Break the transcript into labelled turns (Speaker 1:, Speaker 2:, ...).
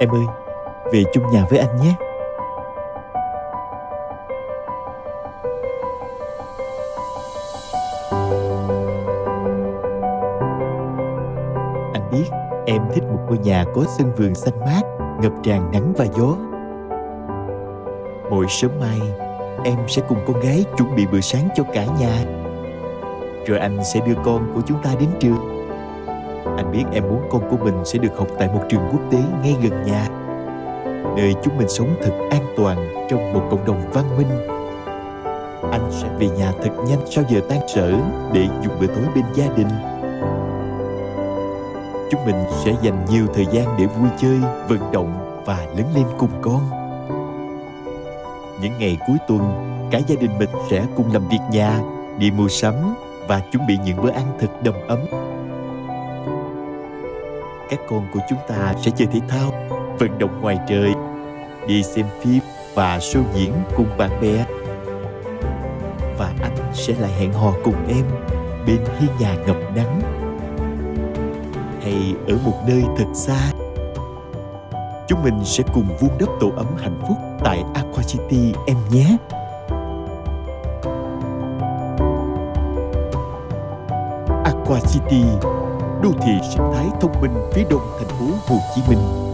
Speaker 1: Em ơi, về chung nhà với anh nhé. Anh biết em thích một ngôi nhà có sân vườn xanh mát, ngập tràn nắng và gió. Mỗi sớm mai, em sẽ cùng con gái chuẩn bị bữa sáng cho cả nhà. Rồi anh sẽ đưa con của chúng ta đến trường. Anh biết em muốn con của mình sẽ được học tại một trường quốc tế ngay gần nhà nơi chúng mình sống thật an toàn trong một cộng đồng văn minh. Anh sẽ về nhà thật nhanh sau giờ tan sở để dùng bữa tối bên gia đình. Chúng mình sẽ dành nhiều thời gian để vui chơi, vận động và lớn lên cùng con. Những ngày cuối tuần, cả gia đình mình sẽ cùng làm việc nhà, đi mua sắm và chuẩn bị những bữa ăn thật đầm ấm. Các con của chúng ta sẽ chơi thể thao, vận động ngoài trời, đi xem phim và show diễn cùng bạn bè. Và anh sẽ lại hẹn hò cùng em bên hiên nhà ngập nắng hay ở một nơi thật xa. Chúng mình sẽ cùng vun đắp tổ ấm hạnh phúc tại Aqua City em nhé. Aqua City, đô thị sinh thái thông minh phía đông thành phố Hồ Chí Minh.